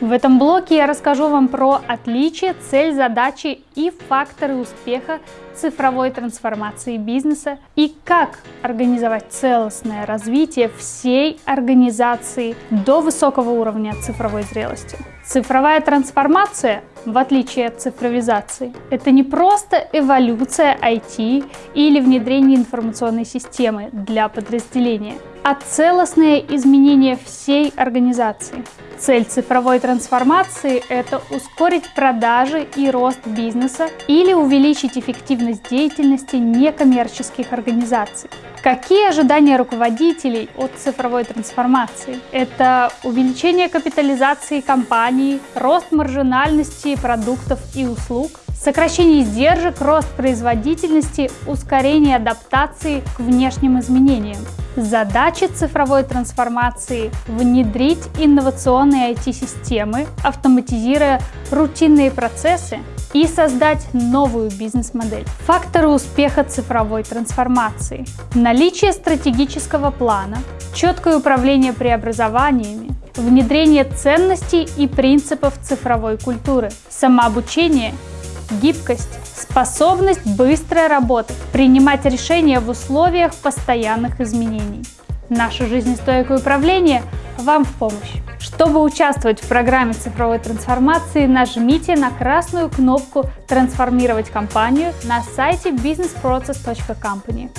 В этом блоке я расскажу вам про отличия, цель, задачи и факторы успеха цифровой трансформации бизнеса и как организовать целостное развитие всей организации до высокого уровня цифровой зрелости. Цифровая трансформация, в отличие от цифровизации, это не просто эволюция IT или внедрение информационной системы для подразделения, а целостное изменение всей организации. Цель цифровой трансформации – это ускорить продажи и рост бизнеса или увеличить эффективность деятельности некоммерческих организаций. Какие ожидания руководителей от цифровой трансформации? Это увеличение капитализации компании, рост маржинальности продуктов и услуг, сокращение издержек, рост производительности, ускорение адаптации к внешним изменениям. Задача цифровой трансформации – внедрить инновационные IT-системы, автоматизируя рутинные процессы и создать новую бизнес-модель. Факторы успеха цифровой трансформации. Наличие стратегического плана, четкое управление преобразованиями, внедрение ценностей и принципов цифровой культуры, самообучение, гибкость, способность быстро работать, принимать решения в условиях постоянных изменений. Наше жизнестойкое управление вам в помощь. Чтобы участвовать в программе цифровой трансформации, нажмите на красную кнопку «Трансформировать компанию» на сайте businessprocess.company.